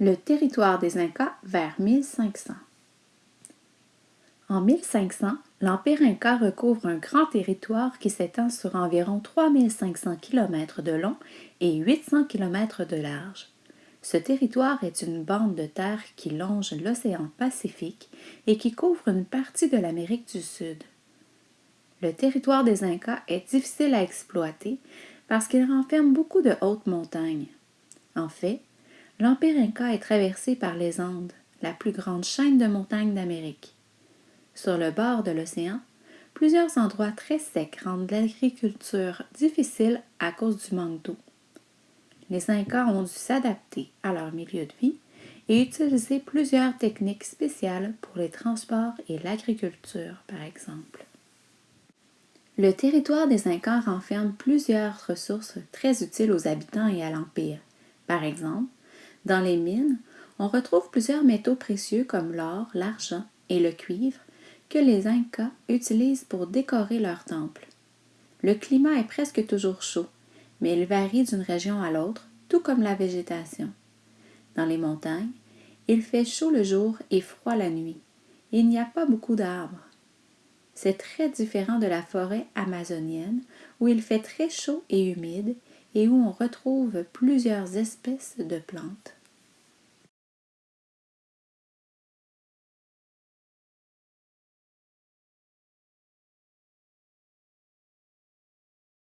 Le territoire des Incas vers 1500. En 1500, l'Empire Inca recouvre un grand territoire qui s'étend sur environ 3500 km de long et 800 km de large. Ce territoire est une bande de terre qui longe l'océan Pacifique et qui couvre une partie de l'Amérique du Sud. Le territoire des Incas est difficile à exploiter parce qu'il renferme beaucoup de hautes montagnes. En fait, L'Empire Inca est traversé par les Andes, la plus grande chaîne de montagnes d'Amérique. Sur le bord de l'océan, plusieurs endroits très secs rendent l'agriculture difficile à cause du manque d'eau. Les Incas ont dû s'adapter à leur milieu de vie et utiliser plusieurs techniques spéciales pour les transports et l'agriculture, par exemple. Le territoire des Incas renferme plusieurs ressources très utiles aux habitants et à l'Empire. Par exemple, dans les mines, on retrouve plusieurs métaux précieux comme l'or, l'argent et le cuivre que les Incas utilisent pour décorer leurs temples. Le climat est presque toujours chaud, mais il varie d'une région à l'autre, tout comme la végétation. Dans les montagnes, il fait chaud le jour et froid la nuit. Il n'y a pas beaucoup d'arbres. C'est très différent de la forêt amazonienne où il fait très chaud et humide et où on retrouve plusieurs espèces de plantes.